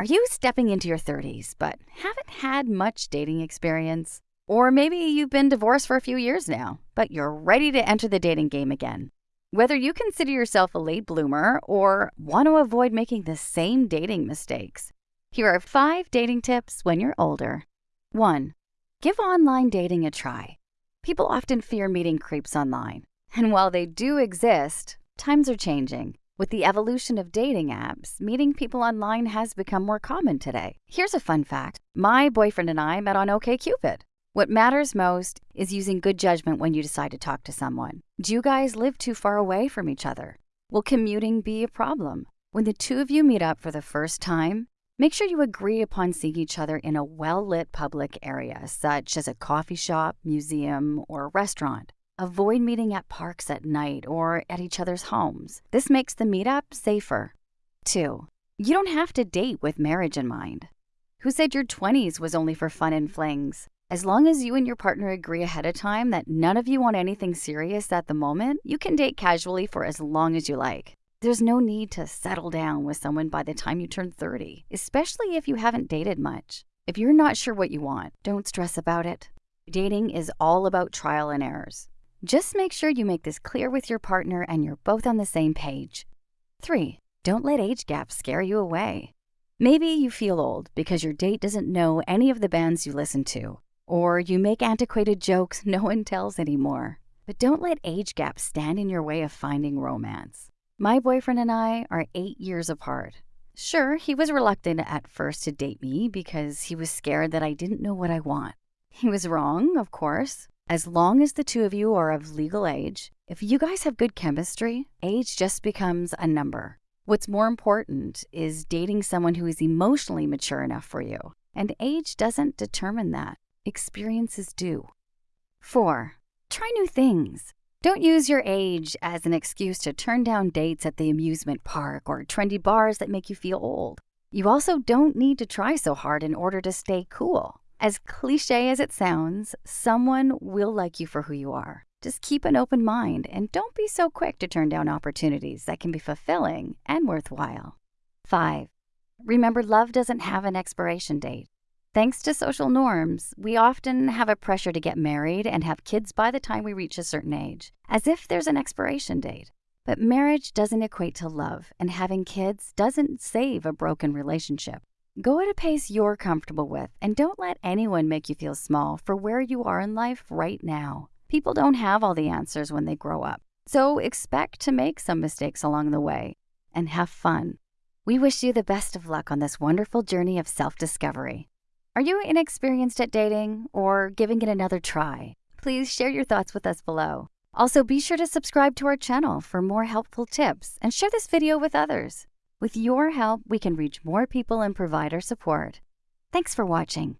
Are you stepping into your 30s but haven't had much dating experience? Or maybe you've been divorced for a few years now, but you're ready to enter the dating game again. Whether you consider yourself a late bloomer or want to avoid making the same dating mistakes, here are five dating tips when you're older. 1. Give online dating a try. People often fear meeting creeps online. And while they do exist, times are changing. With the evolution of dating apps, meeting people online has become more common today. Here's a fun fact my boyfriend and I met on OKCupid. What matters most is using good judgment when you decide to talk to someone. Do you guys live too far away from each other? Will commuting be a problem? When the two of you meet up for the first time, make sure you agree upon seeing each other in a well lit public area, such as a coffee shop, museum, or restaurant. Avoid meeting at parks at night or at each other's homes. This makes the meetup safer. 2. You don't have to date with marriage in mind. Who said your 20s was only for fun and flings? As long as you and your partner agree ahead of time that none of you want anything serious at the moment, you can date casually for as long as you like. There's no need to settle down with someone by the time you turn 30, especially if you haven't dated much. If you're not sure what you want, don't stress about it. Dating is all about trial and errors. Just make sure you make this clear with your partner and you're both on the same page. 3. Don't let age gaps scare you away. Maybe you feel old because your date doesn't know any of the bands you listen to, or you make antiquated jokes no one tells anymore. But don't let age gaps stand in your way of finding romance. My boyfriend and I are eight years apart. Sure, he was reluctant at first to date me because he was scared that I didn't know what I want. He was wrong, of course. As long as the two of you are of legal age, if you guys have good chemistry, age just becomes a number. What's more important is dating someone who is emotionally mature enough for you, and age doesn't determine that. Experiences do. 4. Try new things. Don't use your age as an excuse to turn down dates at the amusement park or trendy bars that make you feel old. You also don't need to try so hard in order to stay cool. As cliche as it sounds, someone will like you for who you are. Just keep an open mind and don't be so quick to turn down opportunities that can be fulfilling and worthwhile. 5. Remember, love doesn't have an expiration date. Thanks to social norms, we often have a pressure to get married and have kids by the time we reach a certain age, as if there's an expiration date. But marriage doesn't equate to love, and having kids doesn't save a broken relationship. Go at a pace you're comfortable with and don't let anyone make you feel small for where you are in life right now. People don't have all the answers when they grow up, so expect to make some mistakes along the way and have fun. We wish you the best of luck on this wonderful journey of self discovery. Are you inexperienced at dating or giving it another try? Please share your thoughts with us below. Also, be sure to subscribe to our channel for more helpful tips and share this video with others. With your help, we can reach more people and provide our support. Thanks for watching.